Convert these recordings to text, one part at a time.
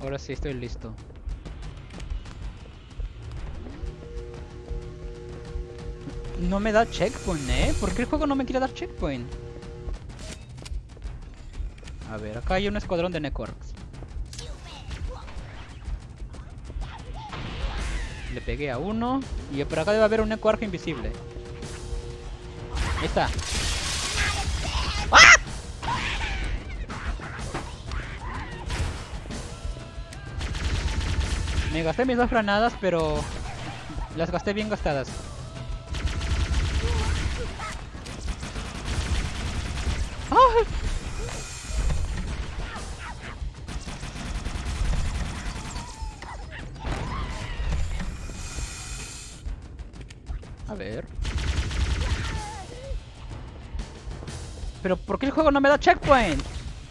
Ahora sí estoy listo. No me da checkpoint, ¿eh? ¿Por qué el juego no me quiere dar checkpoint? A ver, acá hay un escuadrón de Necworks. Le pegué a uno. Y por acá debe haber un Necwork invisible. Ahí está. Me gasté mis dos granadas, pero las gasté bien gastadas. A ver. Pero ¿por qué el juego no me da checkpoint?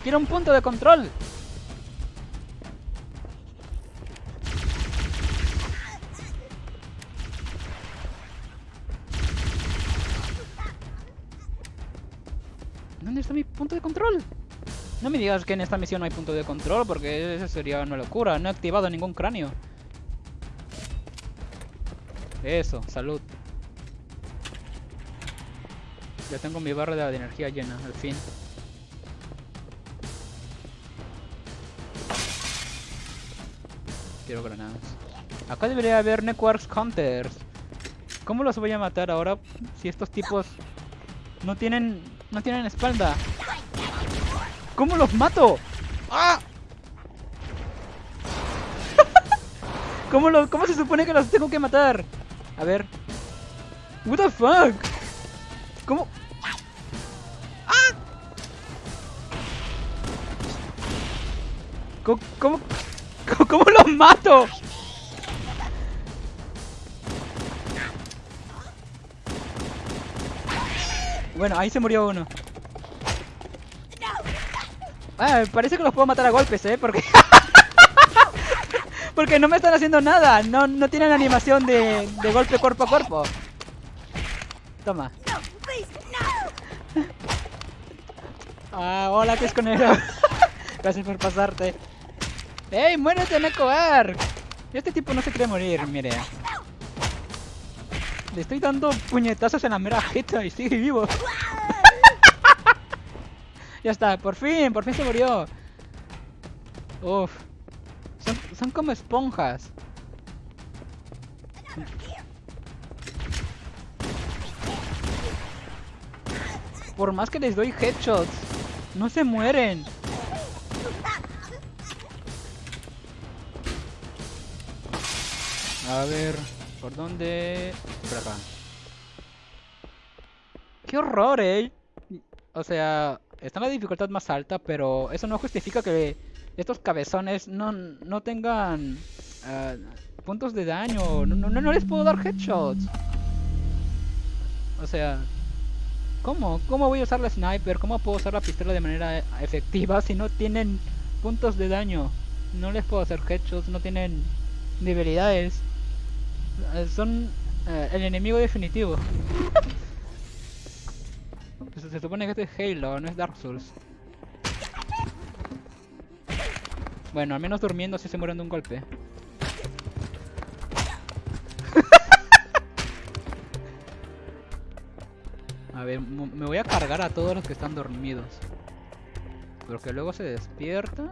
Quiero un punto de control. No me digas que en esta misión no hay punto de control, porque eso sería una locura. No he activado ningún cráneo. Eso, salud. Ya tengo mi barra de energía llena, al fin. Quiero granadas. Acá debería haber Networks Counters. ¿Cómo los voy a matar ahora si estos tipos no tienen no tienen espalda? ¿Cómo los mato? ¡Ah! ¿Cómo, lo, ¿Cómo se supone que los tengo que matar? A ver. What the fuck? ¿Cómo? ¡Ah! ¿Cómo, cómo, cómo los mato? Bueno, ahí se murió uno. Ah, parece que los puedo matar a golpes, ¿eh? Porque... Porque no me están haciendo nada. No, no tienen animación de, de golpe cuerpo a cuerpo. Toma. Ah, hola, que es conero. Gracias por pasarte. ¡Ey, muérete, Nekoar! Este tipo no se quiere morir, mire. Le estoy dando puñetazos en la mera jeta y sigue vivo. Ya está, por fin, por fin se murió. Uf. Son, son como esponjas. Por más que les doy headshots, no se mueren. A ver, ¿por dónde? Por acá. ¡Qué horror, eh! O sea, está en la dificultad más alta, pero eso no justifica que estos cabezones no, no tengan uh, puntos de daño. No, no, les puedo dar headshots. O sea, ¿cómo? ¿Cómo voy a usar la sniper? ¿Cómo puedo usar la pistola de manera efectiva si no tienen puntos de daño? No les puedo hacer headshots, no tienen debilidades. Son uh, el enemigo definitivo. Se, supone que este es Halo, no es Dark Souls. Bueno, al menos durmiendo si se mueren de un golpe. a ver, me voy a cargar a todos los que están dormidos. Pero que luego se despierta.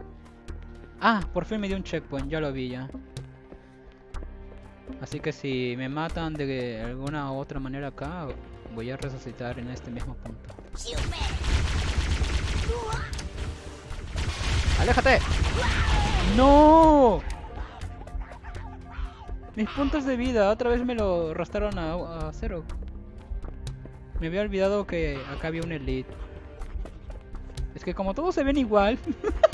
Ah, por fin me dio un checkpoint, ya lo vi ya. Así que si me matan de alguna u otra manera acá, voy a resucitar en este mismo punto. ¡Aléjate! ¡No! Mis puntos de vida, otra vez me lo arrastraron a, a cero. Me había olvidado que acá había un elite. Es que como todos se ven igual.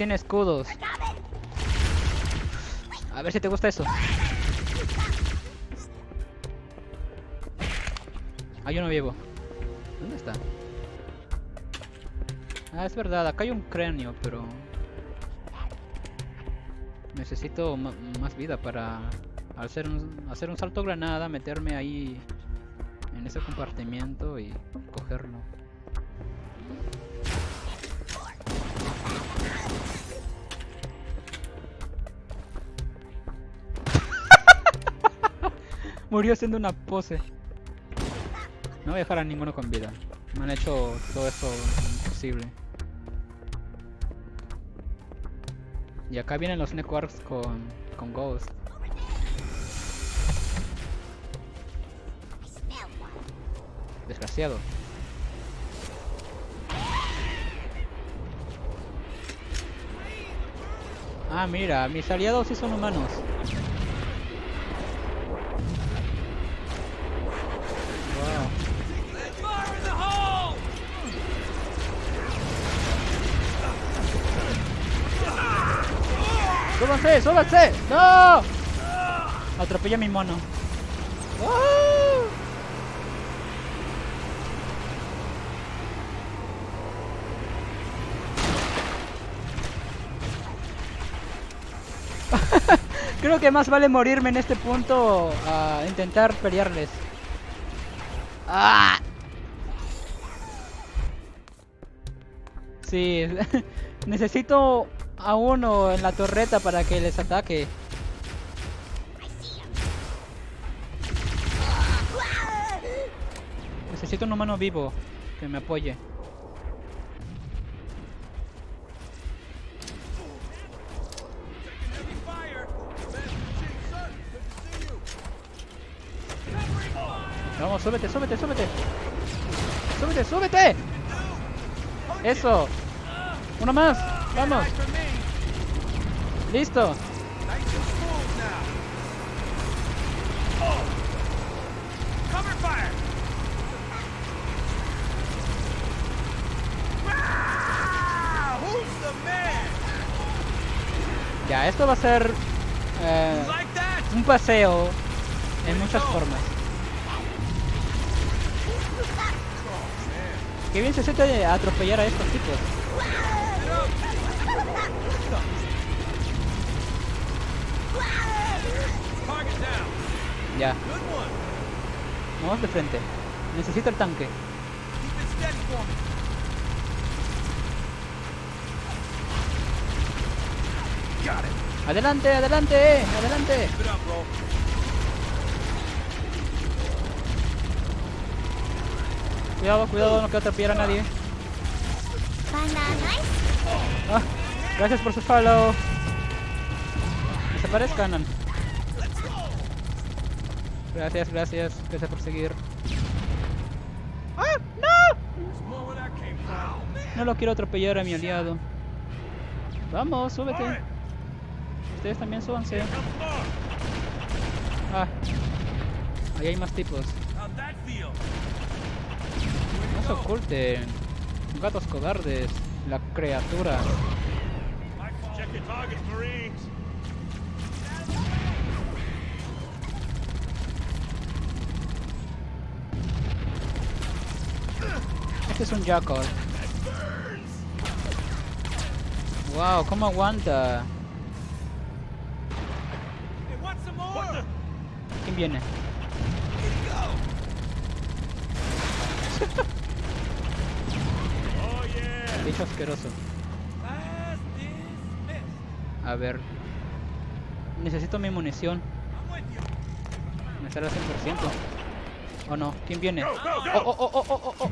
tiene escudos. A ver si te gusta eso. Ah, yo no vivo. ¿Dónde está? Ah, es verdad, acá hay un cráneo, pero... Necesito más vida para hacer un, hacer un salto granada, meterme ahí en ese compartimiento y cogerlo. Murió haciendo una pose. No voy a dejar a ninguno con vida. Me han hecho todo esto imposible. Y acá vienen los networks con, con Ghost. Desgraciado. Ah, mira, mis aliados sí son humanos. ¡Súbanse! ¡No! Atropella a mi mono. Creo que más vale morirme en este punto a intentar pelearles. ¡Ah! Sí, necesito a uno en la torreta para que les ataque. Necesito un humano vivo que me apoye. Vamos, súbete, súbete, súbete. Súbete, súbete. Eso. Uno más. Vamos. Listo. Ya, esto va a ser eh, un paseo en muchas formas. Qué bien se siente atropellar a estos tipos. Ya. Vamos de frente. Necesito el tanque. Adelante, adelante, adelante. Cuidado, cuidado, no quiero atropellar a nadie. Ah, gracias por su follow. Desaparezcan. Gracias, gracias. Gracias por seguir. ¡Ah! ¡No! No lo quiero atropellar a mi aliado. Vamos, súbete. Ustedes también súbanse. Ah. Ahí hay más tipos. No se oculten. Gatos cobardes. La criatura. Este es un Jackal. Wow, ¿cómo aguanta? ¿Quién viene? Bicho asqueroso. A ver. Necesito mi munición. Me sale al 100%. ¿O no? ¿Quién viene? ¡Oh, oh, oh, oh, oh, oh!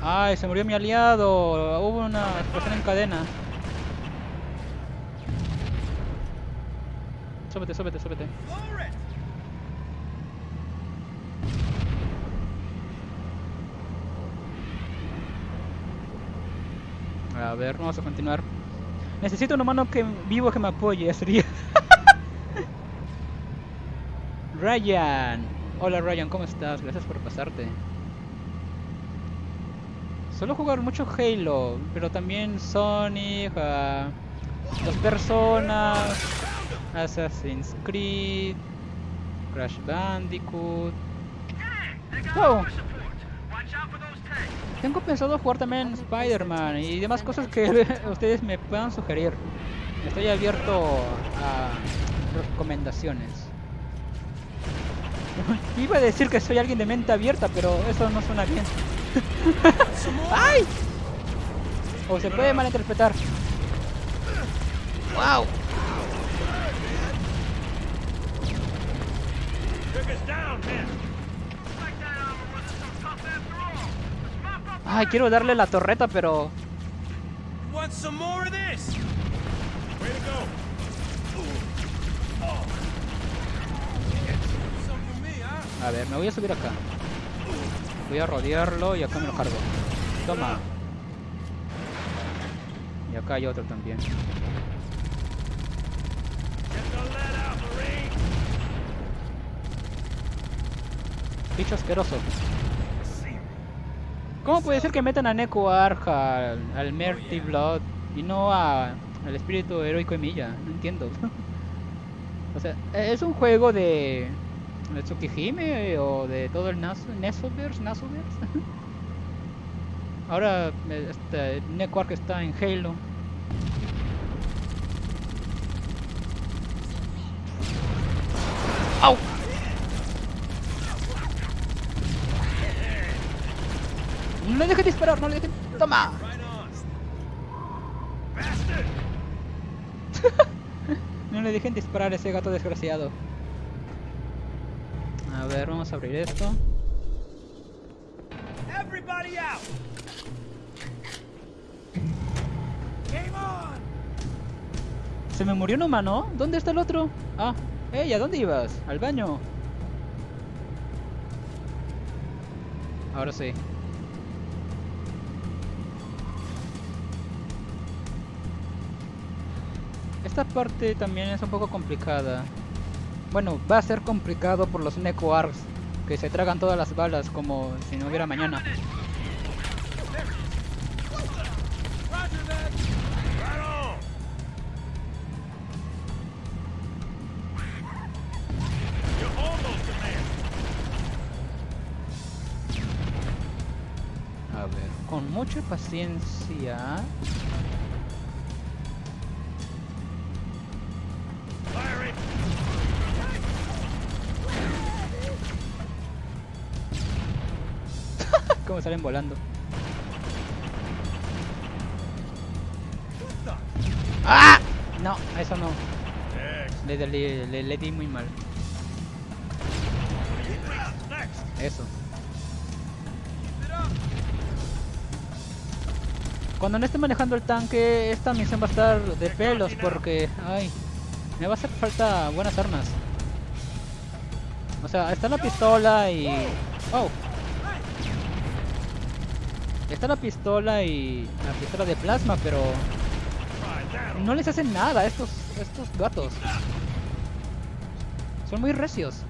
Ay, se murió mi aliado. Hubo una explosión en cadena. Súbete, súbete, súbete. A ver, vamos a continuar. Necesito un humano que vivo que me apoye, sería. Ryan. Hola Ryan, ¿cómo estás? Gracias por pasarte. Suelo jugar mucho Halo, pero también Sonic, uh, Dos Personas, Assassin's Creed, Crash Bandicoot. Tengo pensado jugar también Spider-Man y demás cosas que ustedes me puedan sugerir. Estoy abierto a recomendaciones. Iba a decir que soy alguien de mente abierta, pero eso no suena bien. ¡Ay! O se puede malinterpretar. ¡Wow! Ay, quiero darle la torreta, pero... A ver, me voy a subir acá. Voy a rodearlo y acá me lo cargo. Toma. Y acá hay otro también. Bicho asqueroso. ¿Cómo puede ser que metan a Neko Arja al, al Merty Blood y no a, al espíritu heroico Emilia? No entiendo. o sea, es un juego de, Tsukihime o de todo el Nas Nesoverse, Nasoverse. Ahora este, Arja está en Halo. ¡Au! No le dejes disparar, no le dejes... ¡Toma! no le dejen disparar a ese gato desgraciado. A ver, vamos a abrir esto. Se me murió un humano. ¿Dónde está el otro? Ah, ¡Ey! ¿A dónde ibas? Al baño. Ahora sí. Esta parte también es un poco complicada. Bueno, va a ser complicado por los Neko Arcs, que se tragan todas las balas como si no hubiera mañana. Paciencia. Como salen volando. ¡Ah! No, eso no. Le, le, le di muy mal. Eso. Cuando no esté manejando el tanque, esta misión va a estar de pelos porque... Ay, me va a hacer falta buenas armas. O sea, está la pistola y... Oh. Está la pistola y la pistola de plasma, pero... No les hacen nada a estos, estos gatos. Son muy recios.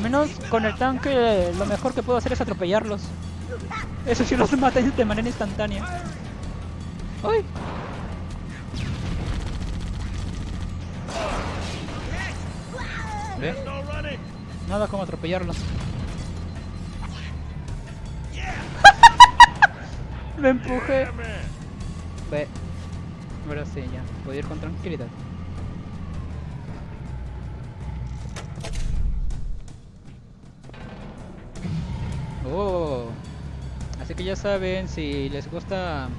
Al menos con el tanque lo mejor que puedo hacer es atropellarlos. Eso sí los mata de manera instantánea. Nada como atropellarlos. Me empujé. Ve. Ahora sí, ya. Puedo ir con tranquilidad. Que ya saben, si les gusta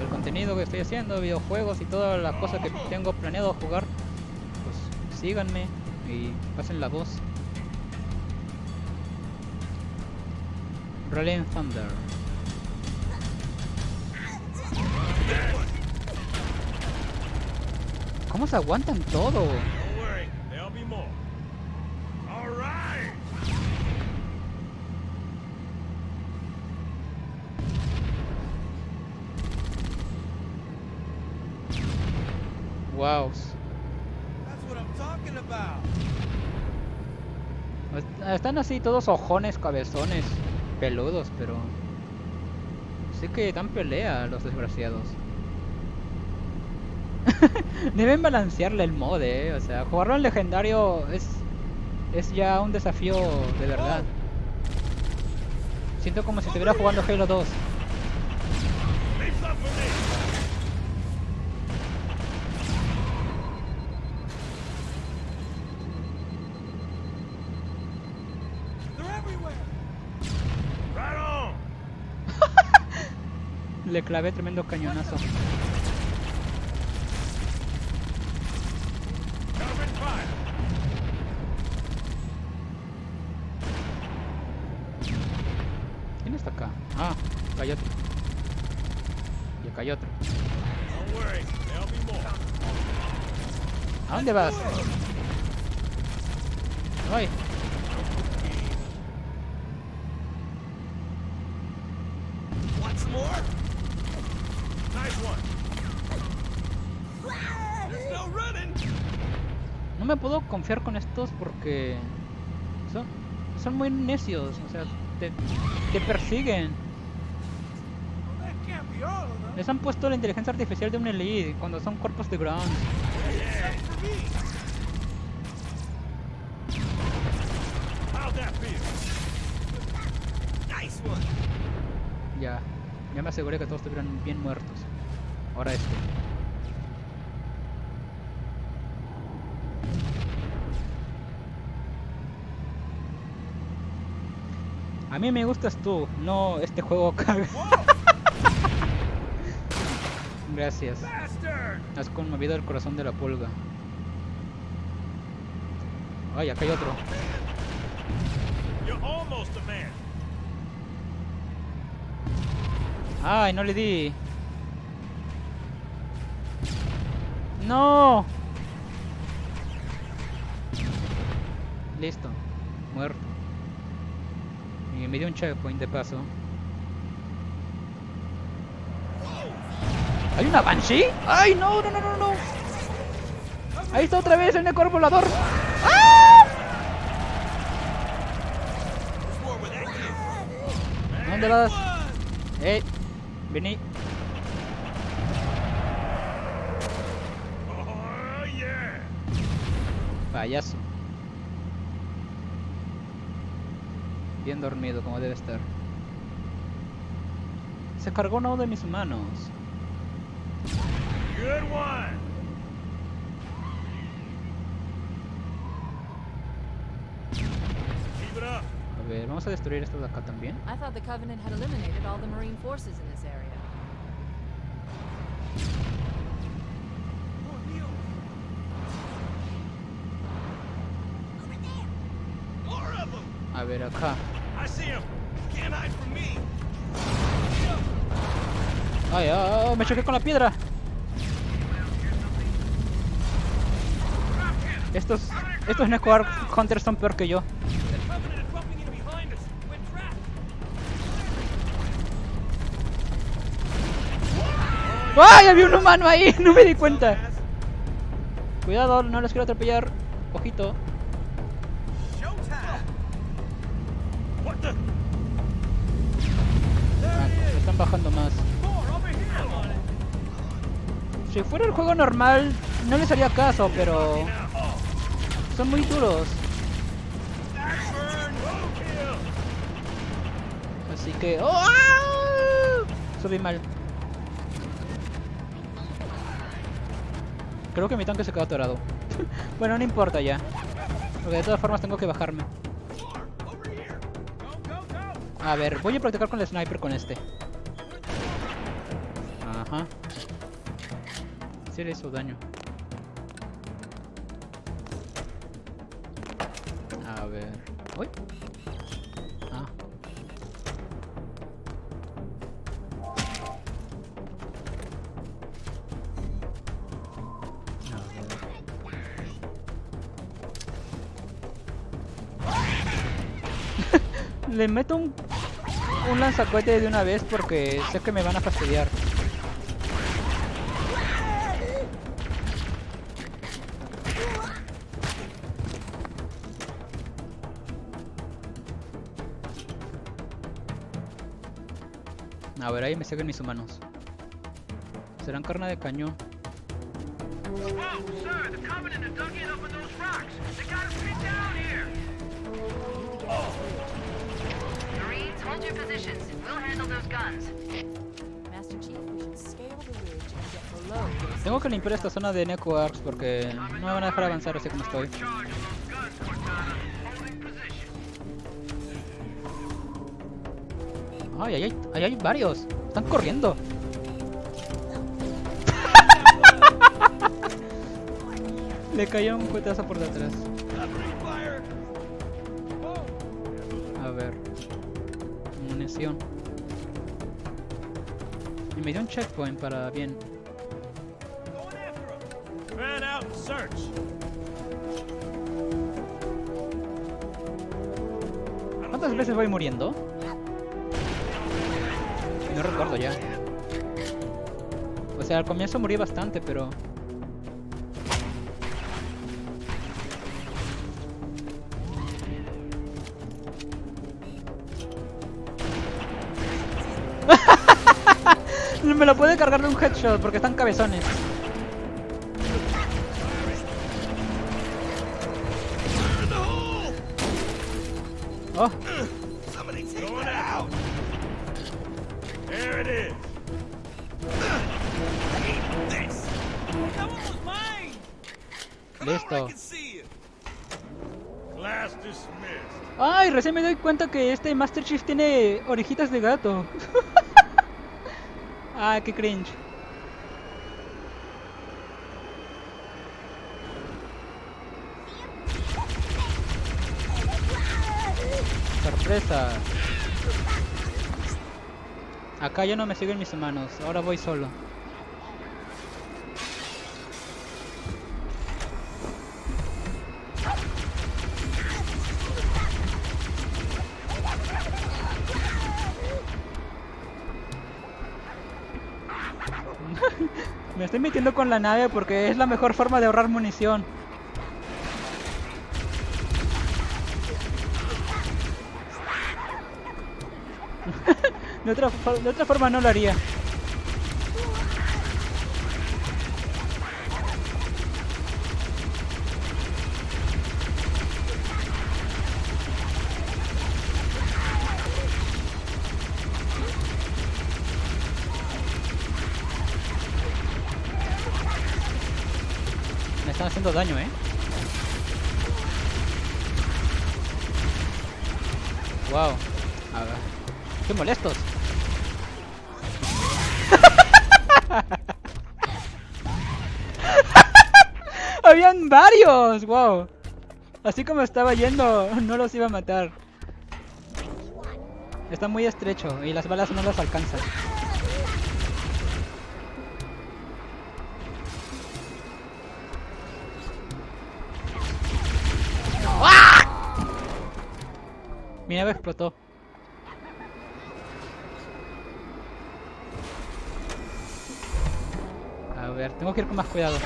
el contenido que estoy haciendo, videojuegos y todas las cosas que tengo planeado jugar, pues síganme y pasen la voz. Rolling Thunder. ¿Cómo se aguantan todo? Wow. Están así todos ojones, cabezones, peludos, pero... Sí que dan pelea los desgraciados. Deben balancearle el mod, eh. O sea, jugarlo en legendario es... Es ya un desafío de verdad. Siento como si estuviera jugando Halo 2. Le clavé tremendo cañonazo. ¿Quién está acá? Ah, acá hay otro. Y acá hay otro. ¿A dónde vas? Ay, Want some more? Nice one. There's no running. no con estos porque son, son muy necios, o sea, te, te persiguen. Les han puesto la inteligencia artificial de un elite cuando son cuerpos de ground. Ya, ya me aseguré que todos estuvieran bien muertos. Ahora este. A mí me gustas tú, no este juego caga. Gracias. Has conmovido el corazón de la pulga. Ay, acá hay otro. Ay, no le di. No. Listo. Muerto. Me dio un checkpoint de paso. ¿Hay una Banshee? ¡Ay, no, no, no, no, no! Ahí está otra vez el Necor volador. ¡Ah! ¿Dónde vas? ¡Eh! Vení. Payaso. Bien dormido, como debe estar. Se cargó uno de mis manos. Good one. Keep it up. A ver, vamos a destruir esto de acá también. I thought the Covenant had eliminated all the Marine forces in this area. Oh, them. A ver, acá. ¡Ay, ay! ¡Me choqué con la piedra! Estos, estos Necroar Hunters son peor que yo. ¡Ay! Había un humano ahí, no me di cuenta. Cuidado, no los quiero atropellar. Ojito. Ah, están bajando más. Si fuera el juego normal, no les haría caso, pero son muy duros. Así que... ¡Oh! Subí mal. Creo que mi tanque se quedó atorado. bueno, no importa ya. Porque de todas formas tengo que bajarme. A ver, voy a practicar con el sniper con este. Ajá. Le hizo daño. A ver. Uy. Ah. Le meto un un lanzacohete de una vez porque sé que me van a fastidiar. Scale the ridge and get below this. Tengo que limpiar esta zona de Neko Arcs porque no me van a dejar avanzar así como estoy. Ay, ay, ay, ay, hay varios. Están corriendo. Le cayó un cuetazo por detrás. A ver. Munición. Y me dio un checkpoint para bien. ¿Cuántas veces voy muriendo? O sea, al comienzo morí bastante, pero... Me lo puede cargar de un headshot porque están cabezones. Cuenta que este Master Chief tiene orejitas de gato. Ay, qué cringe. Sorpresa. Acá ya no me siguen mis hermanos, ahora voy solo. Estoy metiendo con la nave porque es la mejor forma de ahorrar munición. de, otra, de otra forma no lo haría. Me están haciendo daño, ¿eh? Wow. A ver. ¡Qué molestos! ¡Habían varios! ¡Wow! Así como estaba yendo, no los iba a matar. Está muy estrecho y las balas no las alcanzan. Mi nave explotó. A ver, tengo que ir con más cuidado.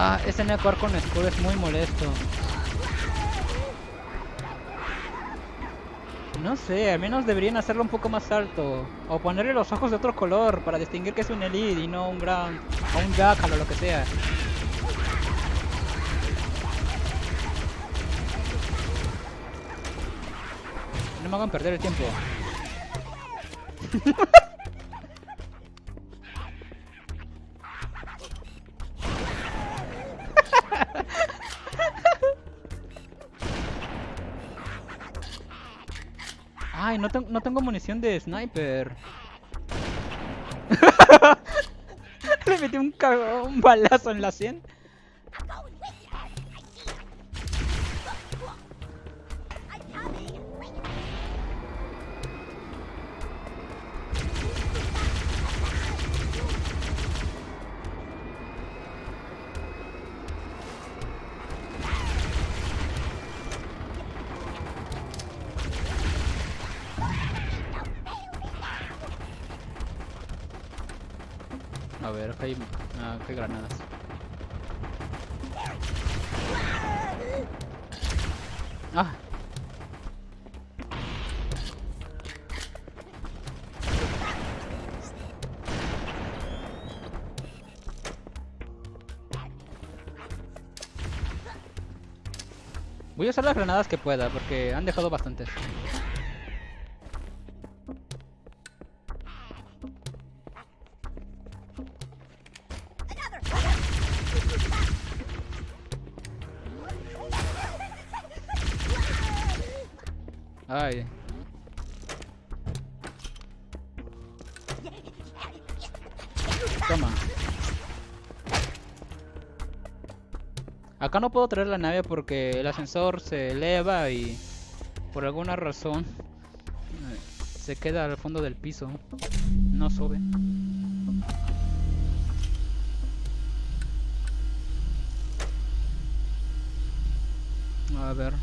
Ah, ese Necor con escudo es muy molesto. No sé, al menos deberían hacerlo un poco más alto. O ponerle los ojos de otro color para distinguir que es un Elite y no un Ground. O un Jackal o lo que sea. No me hagan perder el tiempo. Ay, no, ten- no tengo munición de sniper. Le metí un, un balazo en la 100. Granadas. Ah. Voy a usar las granadas que pueda, porque han dejado bastantes. Ay. Toma. Acá no puedo traer la nave porque el ascensor se eleva y por alguna razón eh, se queda al fondo del piso. No sube. A ver.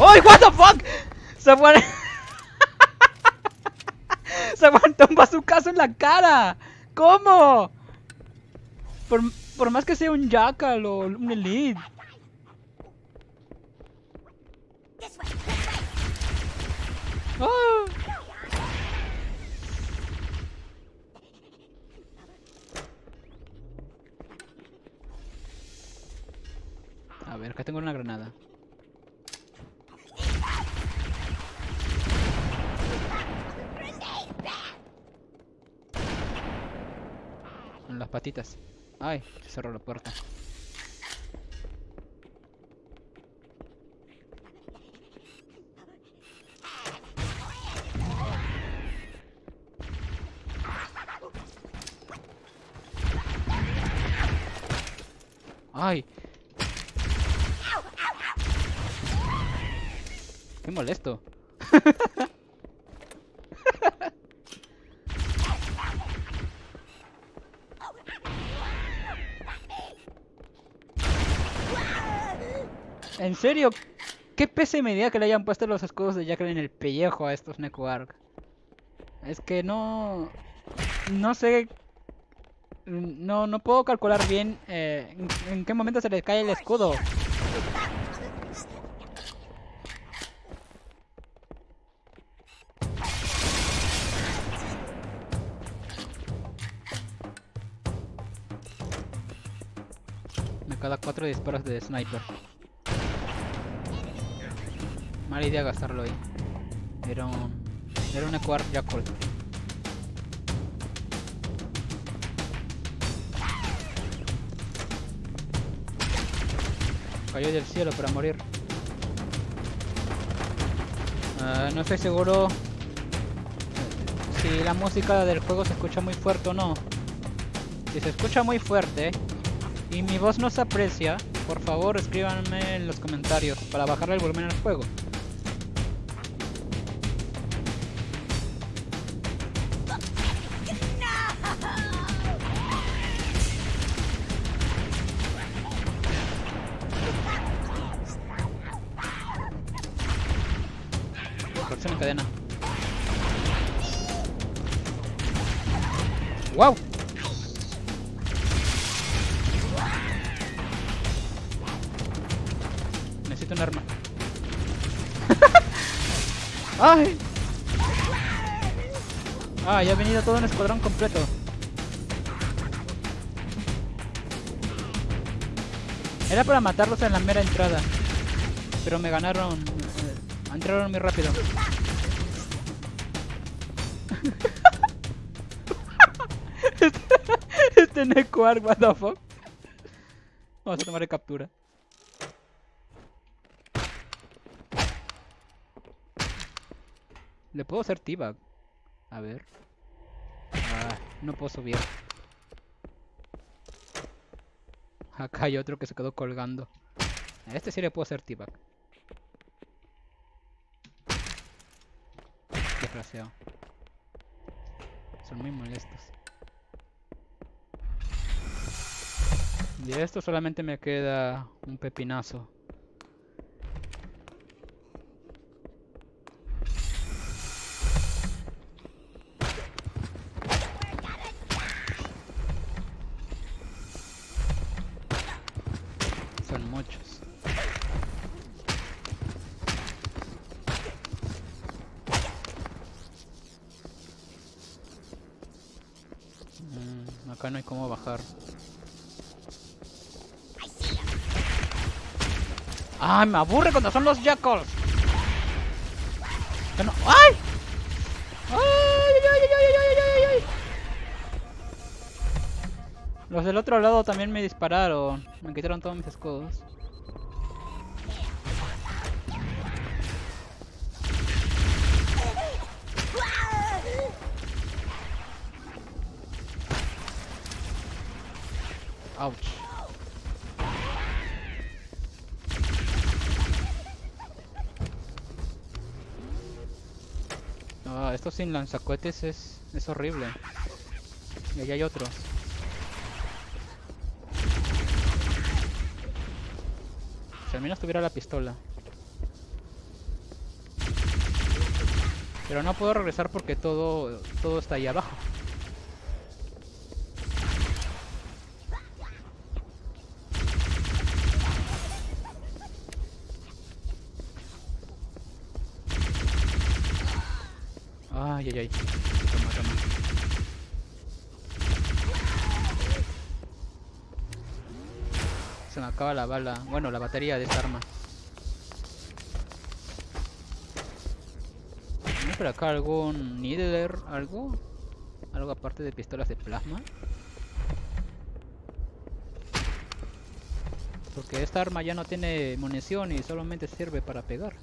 ¡Ay, what the fuck! Fue. Se aguantó un bazucazo en la cara. ¿Cómo? Por, por más que sea un jackal o un elite. ¡Ah! A ver, acá tengo una granada. En las patitas. Ay, se cerró la puerta. Ay. Qué molesto. En serio, qué pese medida que le hayan puesto los escudos de Jackal en el pellejo a estos Nekoark. Es que no... No sé... No, no puedo calcular bien eh, en, qué momento se les cae el escudo. Cada cuatro disparos de sniper. Mala idea gastarlo ahí. Era un... Era un Equark Jackal. Cayó del cielo para morir. Ah, no estoy seguro si la música del juego se escucha muy fuerte o no. Si se escucha muy fuerte y mi voz no se aprecia, por favor escríbanme en los comentarios para bajarle el volumen al juego. Todo un escuadrón completo. Era para matarlos en la mera entrada. Pero me ganaron. eh, entraron muy rápido. este Necoark, what the fuck. Vamos a tomar captura. Le puedo hacer T-Bag. A ver. No puedo subir. Acá hay otro que se quedó colgando. A este sí le puedo hacer T-Bag. Desgraciado. Son muy molestos. De esto solamente me queda un pepinazo. ¡Ay, me aburre cuando son los jackals! Que no- ¡Ay! ¡Ay! Los del otro lado también me dispararon. Me quitaron todos mis escudos. Sin lanzacohetes es, es horrible. Y allá hay otros. Si al menos tuviera la pistola. Pero no puedo regresar porque todo, todo está ahí abajo. Se me acaba la bala. Bueno, la batería de esta arma. ¿No por acá algún Needler? ¿Algo? ¿Algo aparte de pistolas de plasma? Porque esta arma ya no tiene munición y solamente sirve para pegar.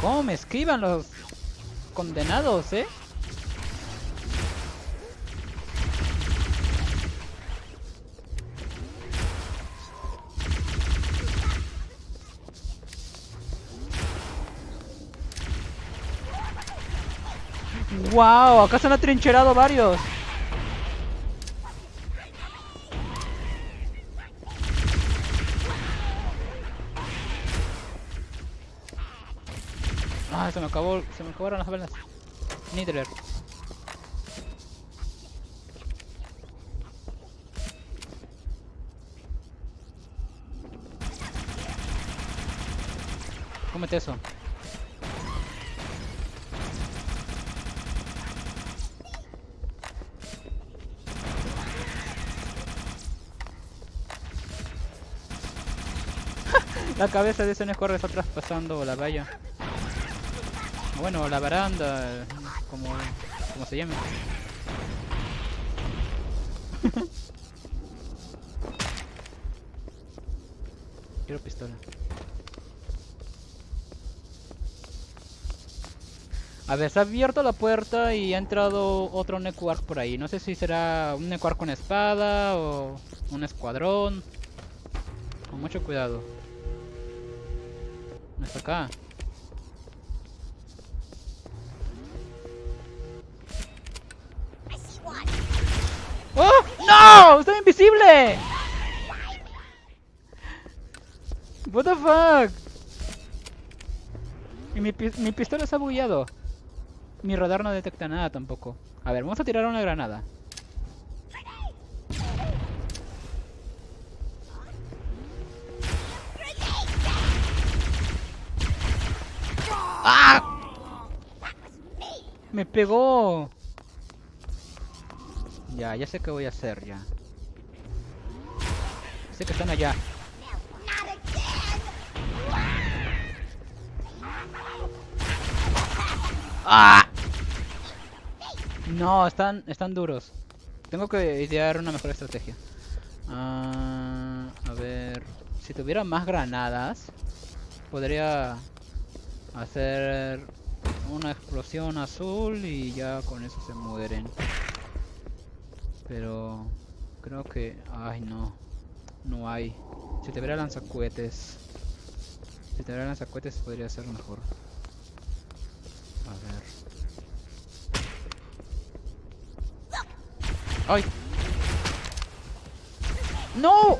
¿Cómo me esquivan los condenados, eh? ¡Wow! Acá se han atrincherado varios. Ah, se me acabó, se me acabaron las balas. Nidler. Cómete eso. La cabeza de ese Nescorre está traspasando la valla. Bueno, la baranda, como, como se llame. Quiero pistola. A ver, se ha abierto la puerta y ha entrado otro Necuark por ahí. No sé si será un Necuark con espada o un escuadrón. Con mucho cuidado. No está acá. ¡Estoy invisible! What the fuck? Y mi, mi pistola ha bugueado. Mi radar no detecta nada tampoco. A ver, vamos a tirar una granada. ¡Ah! Me pegó. Ya, ya sé qué voy a hacer ya. Sé que están allá. ¡Ah! No, están, están duros. Tengo que idear una mejor estrategia. Ah, a ver, si tuviera más granadas, podría hacer una explosión azul y ya con eso se mueren. Pero creo que... Ay, no. No hay. Si tuviera lanzacohetes... Si tuviera lanzacohetes podría ser mejor. A ver... ¡Ay! ¡No!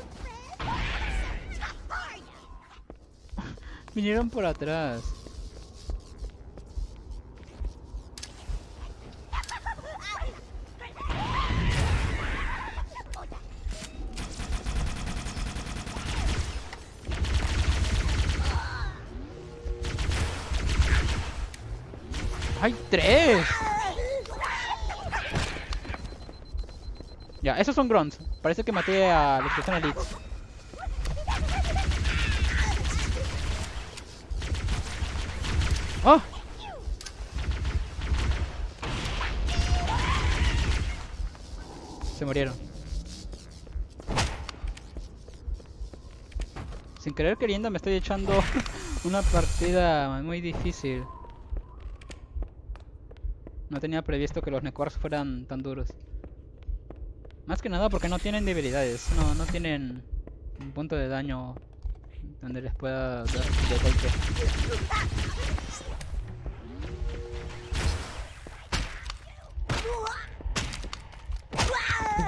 Vinieron por atrás. Tres! Ya, esos son grunts. Parece que maté a los que son elites. ¡Oh! Se murieron. Sin querer queriendo me estoy echando una partida muy difícil. No tenía previsto que los Necors fueran tan duros. Más que nada porque no tienen debilidades, no, no tienen un punto de daño donde les pueda dar de golpe.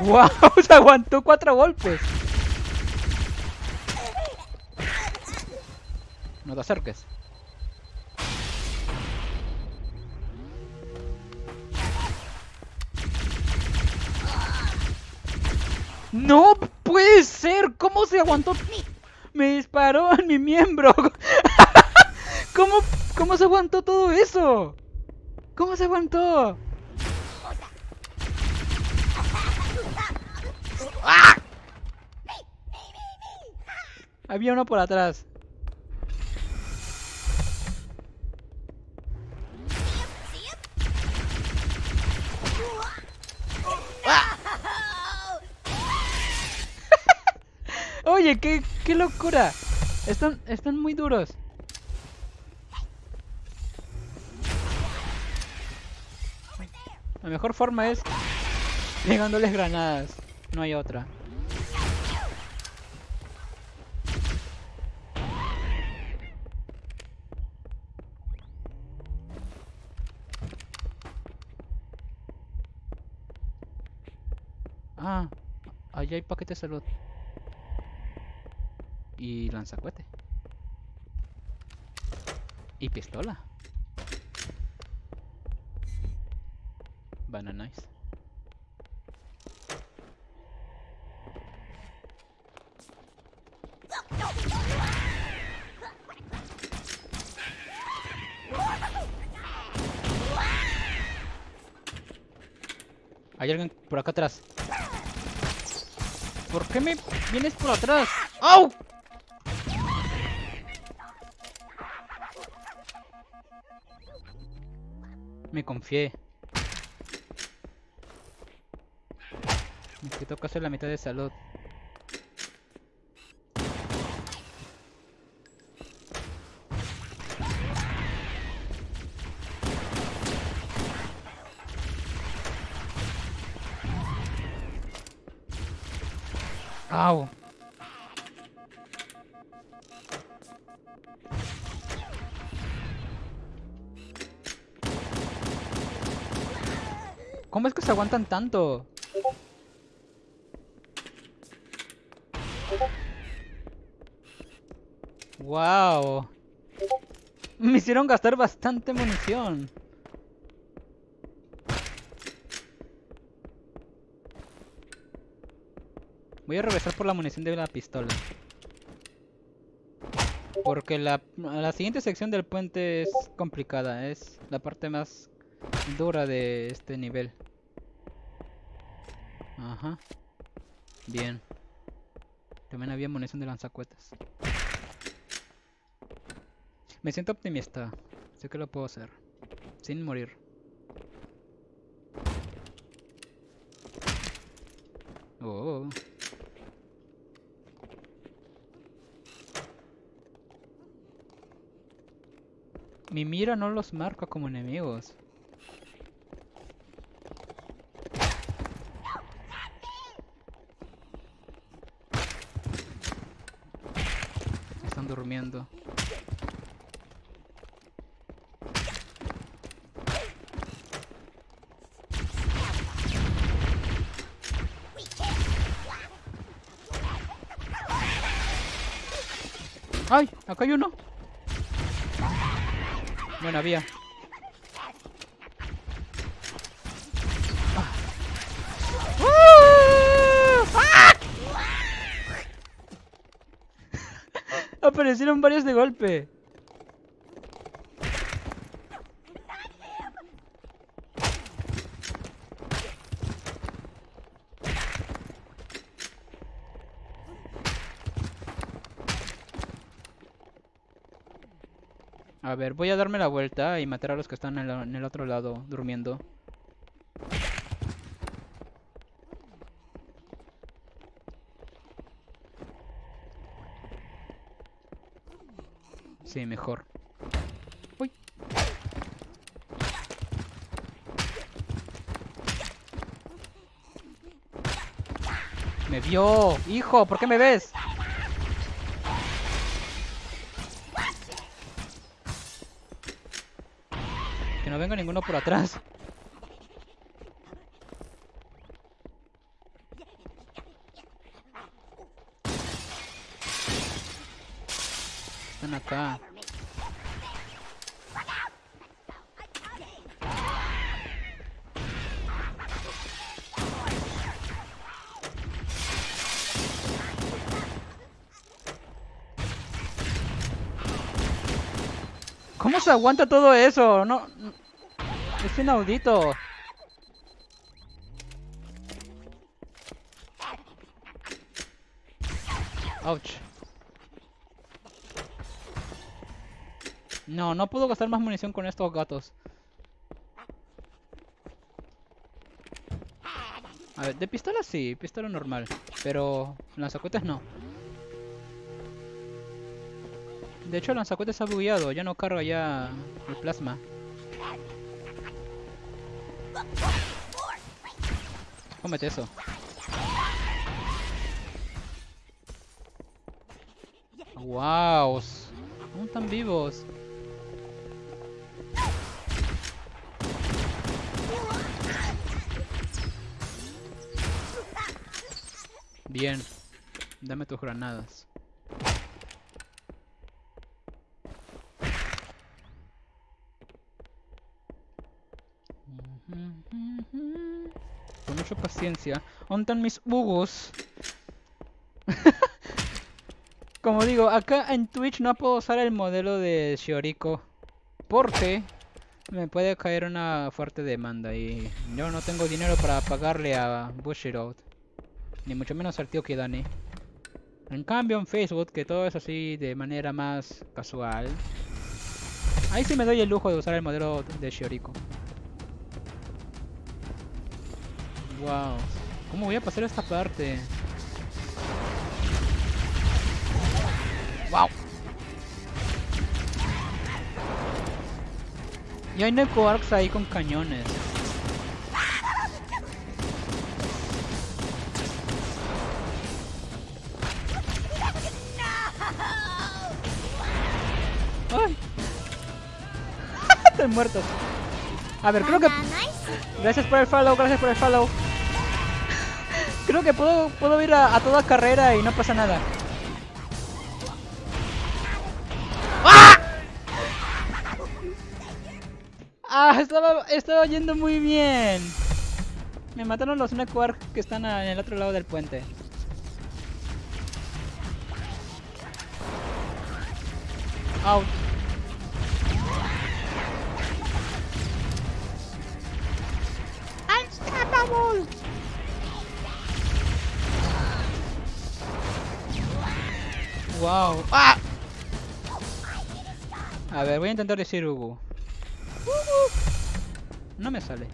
¡Wow! Se aguantó cuatro golpes. No te acerques. ¿Cómo se aguantó? Me disparó en mi miembro. ¿Cómo, ¿Cómo se aguantó todo eso? ¿Cómo se aguantó? ¡Ah! Había uno por atrás. Qué, locura. Están, están muy duros. La mejor forma es pegándoles granadas. No hay otra. Ah, allá hay paquete de salud. Y lanzacuete. Y pistola. Banana. Hay alguien por acá atrás. ¿Por qué me vienes por atrás? ¡Au! Confié. Me quitó casi la mitad de salud. ¿Cómo es que se aguantan tanto? Wow. Me hicieron gastar bastante munición. Voy a regresar por la munición de la pistola. Porque la, la siguiente sección del puente es complicada. Es la parte más dura de este nivel. Ajá. Bien. También había munición de lanzacuetas. Me siento optimista. Sé que lo puedo hacer. Sin morir. Oh. Mi mira no los marca como enemigos. Están durmiendo. Hay uno. Bueno, había. ¡Ah! Aparecieron varios de golpe. A ver, voy a darme la vuelta y matar a los que están en, la- en el otro lado durmiendo. Sí, mejor. Uy. Me vio, hijo, ¿por qué me ves? Ninguno por atrás. Están acá. ¿Cómo se aguanta todo eso? No- es inaudito. Ouch. No, no puedo gastar más munición con estos gatos. A ver, de pistola sí, pistola normal. Pero lanzacohetes no. De hecho, el lanzacohetes ha bugueado, ya no carga ya el plasma. Cómete eso. ¡Wow! ¿Cómo están vivos? Bien. Dame tus granadas. Paciencia. ¿Dónde mis hugos? Como digo, acá en Twitch no puedo usar el modelo de Shioriko. Porque me puede caer una fuerte demanda y yo no tengo dinero para pagarle a Bushiroad. Ni mucho menos al tío Kidani. En cambio en Facebook, que todo es así de manera más casual. Ahí sí me doy el lujo de usar el modelo de Shioriko. Wow. ¿Cómo voy a pasar esta parte? Wow. Y hay Neko Arcs ahí con cañones. ¡Ay! Están muertos. A ver, creo que... Gracias por el follow, gracias por el follow. Creo que puedo, puedo ir a, a toda carrera y no pasa nada. ¡Ah! Ah, estaba, estaba yendo muy bien. Me mataron los Nequark que están en el otro lado del puente. Out. Unstoppable. Wow. ¡Ah! A ver, voy a intentar decir. Ugu. No me sale.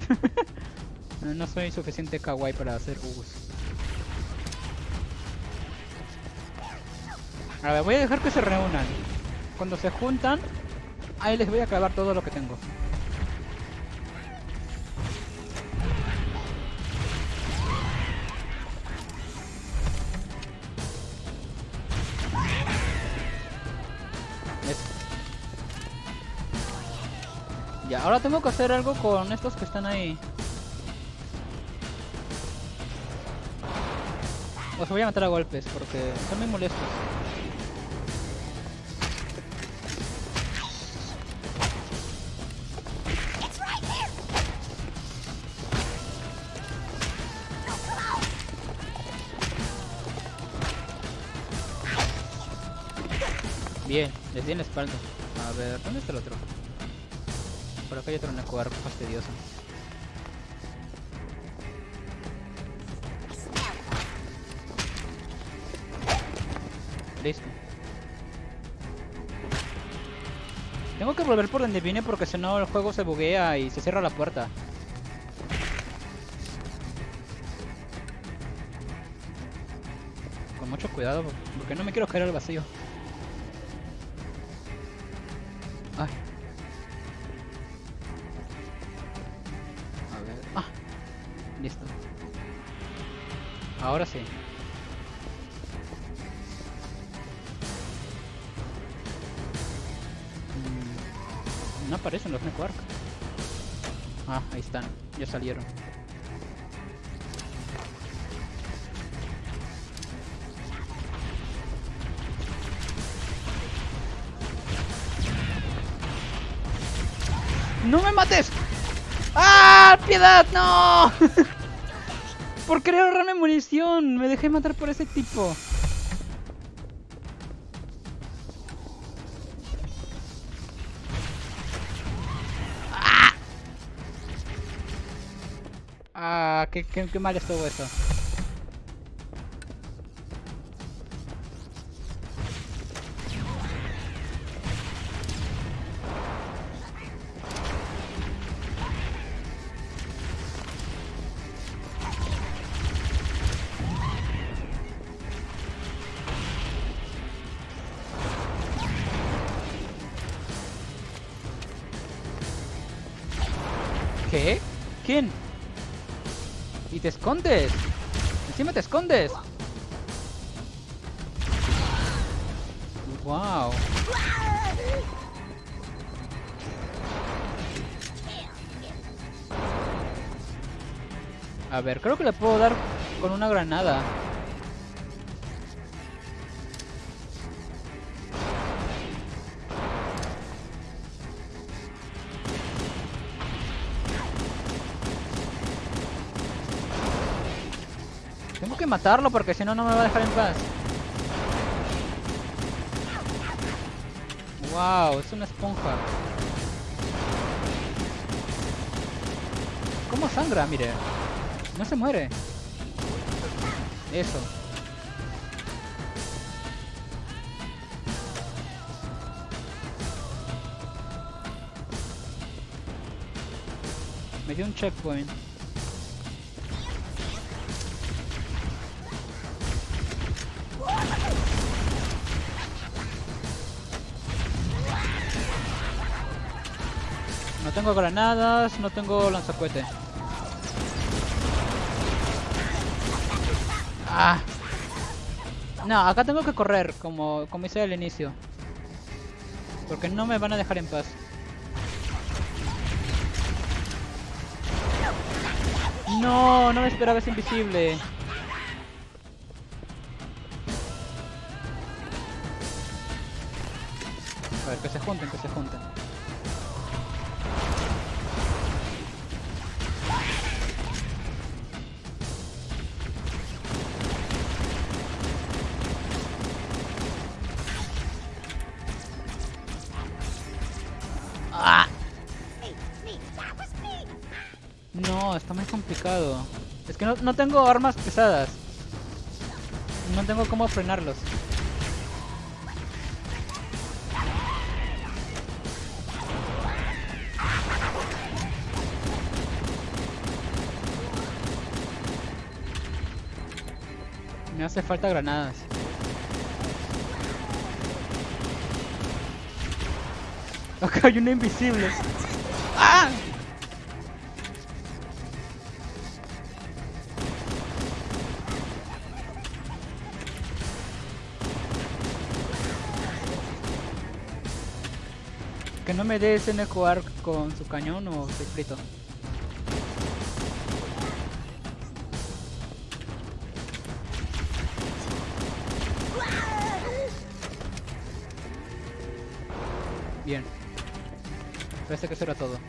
no, soy suficiente kawaii para hacer Ugus. A ver, voy a dejar que se reúnan. Cuando se juntan, ahí les voy a clavar todo lo que tengo. Ahora tengo que hacer algo con estos que están ahí. Los voy a matar a golpes porque son muy molestos. Bien, les di en la espalda. A ver, ¿dónde está el otro? Acá hay otro Necoar fastidioso. Listo. Tengo que volver por donde vine porque si no el juego se buguea y se cierra la puerta. Con mucho cuidado porque no me quiero caer al vacío. Ahora sí. Mm, No aparecen los Network. Ah, ahí están. Ya salieron. ¡No me mates! ¡Ah! ¡Piedad! ¡No! por querer ahorrarme munición. Me dejé matar por ese tipo. Ah, qué, qué, qué mal estuvo eso. Escondes. Encima te escondes. Wow. A ver, creo que le puedo dar con una granada. Matarlo porque si no, no me va a dejar en paz. Wow, es una esponja. ¿Cómo sangra? Mire. No se muere. Eso. Me dio un checkpoint. Tengo granadas, no tengo lanzacohete. Ah. No, acá tengo que correr, como, como hice al inicio. Porque no me van a dejar en paz. No, no me esperaba ese invisible. A ver, que se junten, que se junten. Es que no, no tengo armas pesadas. No tengo cómo frenarlos. Me hace falta granadas. Acá hay una invisible. ¡Ah! Que no me dé ese jugar con su cañón o estoy frito. Bien. Parece que eso era todo.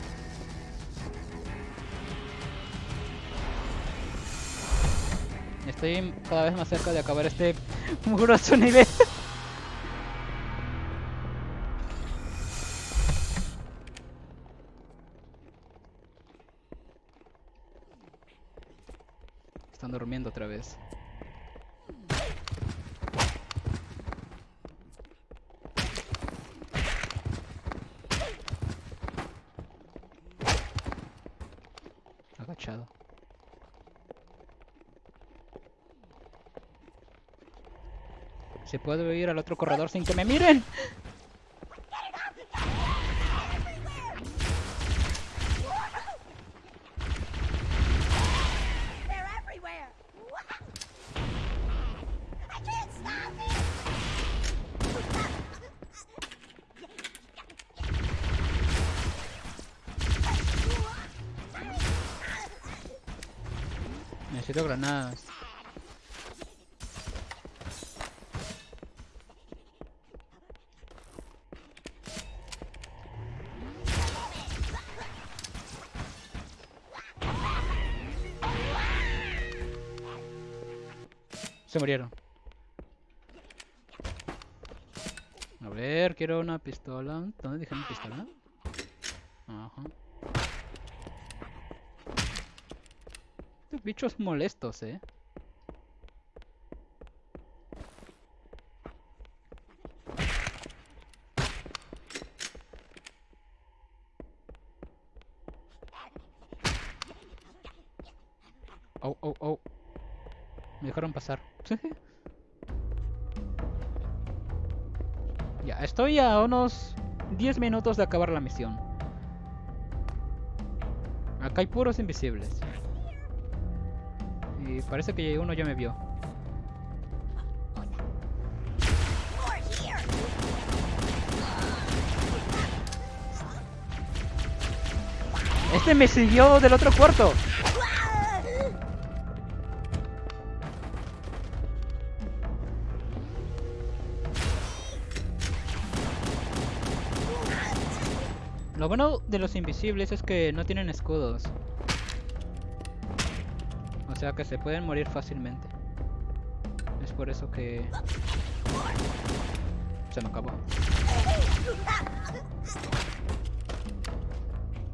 Estoy cada vez más cerca de acabar este mugroso nivel. Están durmiendo otra vez. agachado. ¿Se puede ir al otro corredor sin que me miren? Pistola. ¿Dónde dije mi pistola? Ajá. Estos bichos molestos, eh. Estoy a unos 10 minutos de acabar la misión. Acá hay puros invisibles. Y parece que uno ya me vio. Este me siguió del otro cuarto. Bueno de los invisibles es que no tienen escudos. O sea que se pueden morir fácilmente. Es por eso que... Se me acabó.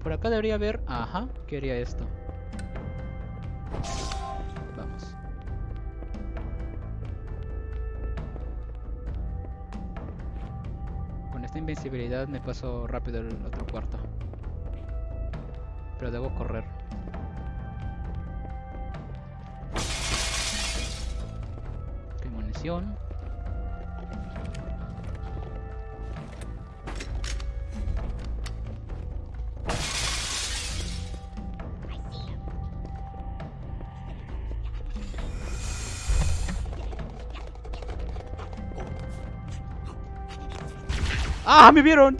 Por acá debería haber... Ajá, ¿qué haría esto? Me paso rápido el otro cuarto. Pero debo correr. Ok, munición. ¡Ah! ¡Me vieron!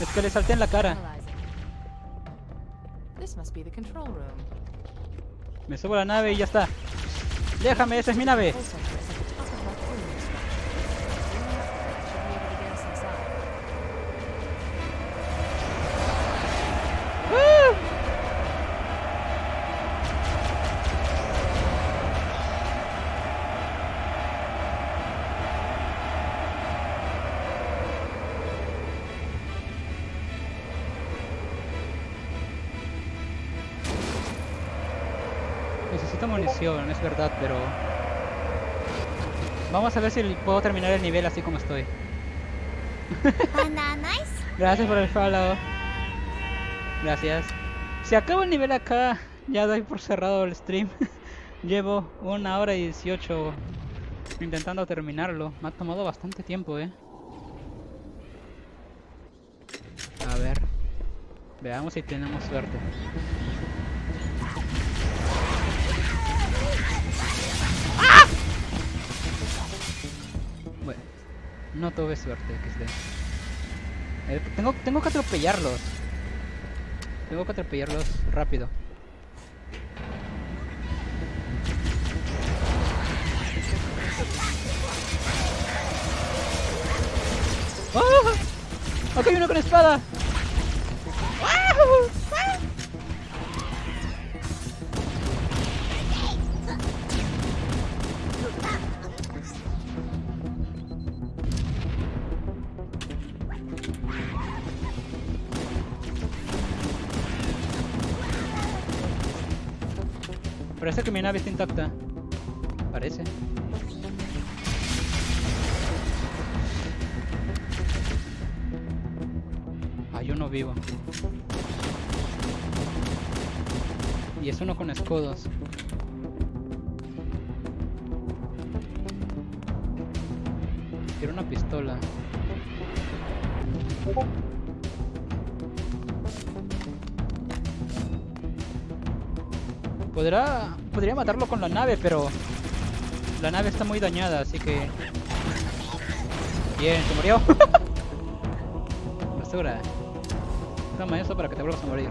Es que le salté en la cara. Me subo a la nave y ya está. Déjame, esa es mi nave. Munición, es verdad, pero... Vamos a ver si puedo terminar el nivel así como estoy. Gracias por el follow. Gracias. Si acabo el nivel acá, ya doy por cerrado el stream. Llevo una hora y 18 intentando terminarlo. Me ha tomado bastante tiempo, eh. A ver. Veamos si tenemos suerte. No tuve suerte, XD. Eh, tengo, tengo que atropellarlos. Tengo que atropellarlos rápido. ¡Acá hay uno con espada! Parece que mi nave está intacta. Parece. Hay uno vivo. Y es uno con escudos. Podría matarlo con la nave, pero la nave está muy dañada, así que... Bien, se murió. Basura. Toma eso para que te vuelvas a morir.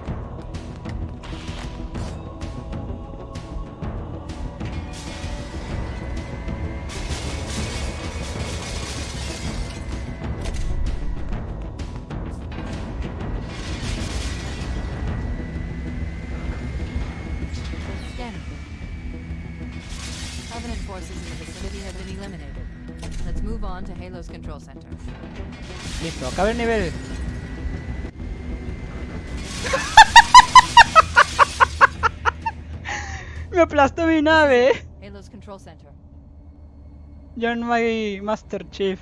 Acaba el nivel. Me aplastó mi nave. Halo's control center. No hay Master Chief.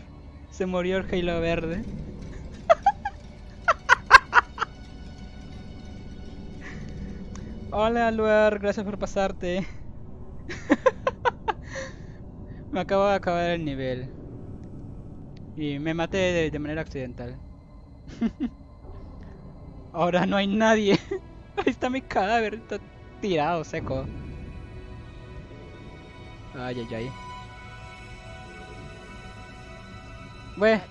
Se murió el Halo verde. Hola Luar, gracias por pasarte. me acabo de acabar el nivel. Y me maté de, manera accidental. Ahora no hay nadie. Ahí está mi cadáver, está tirado, seco. Ay, ay, ay. Bueno,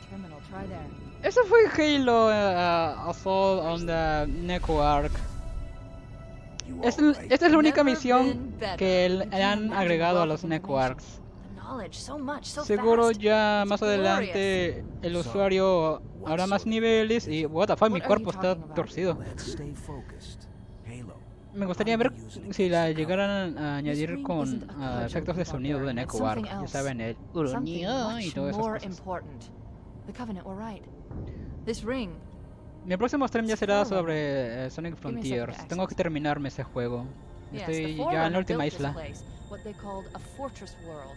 eso fue Halo uh, Assault on the Neko esta es la única misión que l- Can you han agregado a los Neko. Seguro ya más adelante el usuario what hará más niveles y what the fuck, mi cuerpo está torcido. Me gustaría ver si la llegaran a añadir con cudgel efectos de sonido de Neko something Ya saben, el y much todas esas more cosas. important. The Covenant were right. This ring, Mi próximo stream ya será sobre eh, Sonic Frontiers. Tengo que terminarme ese juego. Estoy ya en la última isla. what they called a fortress world,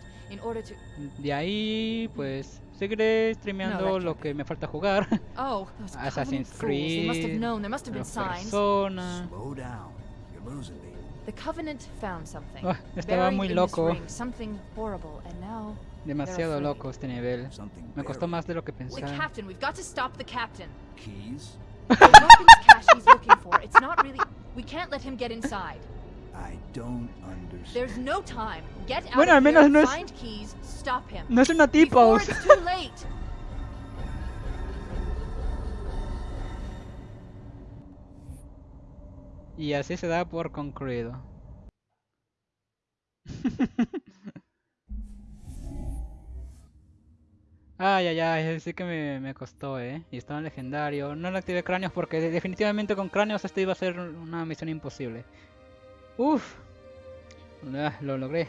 De ahí, pues, seguiré streameando No, lo que me falta jugar. Oh, Assassin's Creed, known. There must have been signs. Persona. Slow down. You're losing me. The Covenant found something. Ah, estaba muy loco. ring, something horrible, and now Demasiado loco este nivel. Something Me costó más de lo que the pensaba. captain. We've got to stop the captain. Keys? The weapons cache he's looking for. It's not really. We can't let him get inside. I don't understand. There's no time. Get out Bueno, of al menos no es- find keys, stop him. No es una late. Y así se da por concluido. Ay, ay, ay, sí que me, me costó, eh. Y estaba en legendario. No le activé cráneos porque de- definitivamente con cráneos esto iba a ser una misión imposible. Uf. Lo logré.